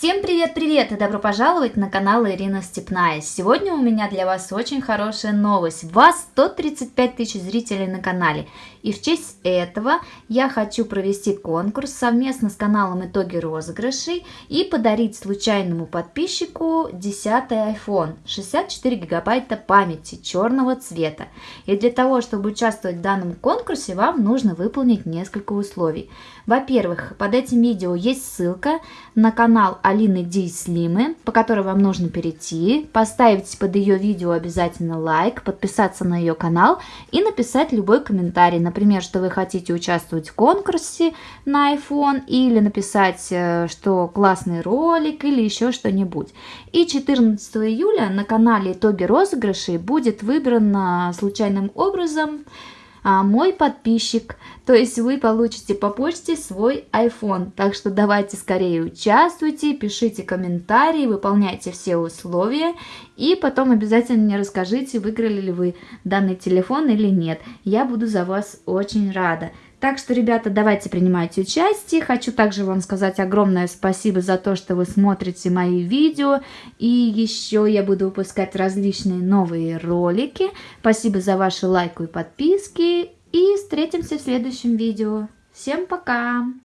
Всем привет-привет и добро пожаловать на канал Ирина Степная. Сегодня у меня для вас очень хорошая новость. Вас 135 тысяч зрителей на канале. И в честь этого я хочу провести конкурс совместно с каналом Итоги розыгрышей и подарить случайному подписчику 10 iPhone 64 гигабайта памяти черного цвета. И для того, чтобы участвовать в данном конкурсе, вам нужно выполнить несколько условий. Во-первых, под этим видео есть ссылка на канал Алины Ди Слимы, по которой вам нужно перейти, поставить под ее видео обязательно лайк, подписаться на ее канал и написать любой комментарий, например, что вы хотите участвовать в конкурсе на iPhone или написать, э, что классный ролик или еще что-нибудь. И 14 июля на канале «Итоги розыгрышей» будет выбран случайным образом мой подписчик. То есть вы получите по почте свой iPhone. Так что давайте скорее участвуйте, пишите комментарии, выполняйте все условия. И потом обязательно мне расскажите, выиграли ли вы данный телефон или нет. Я буду за вас очень рада. Так что, ребята, давайте принимайте участие. Хочу также вам сказать огромное спасибо за то, что вы смотрите мои видео. И еще я буду выпускать различные новые ролики. Спасибо за ваши лайки и подписки. И встретимся в следующем видео. Всем пока!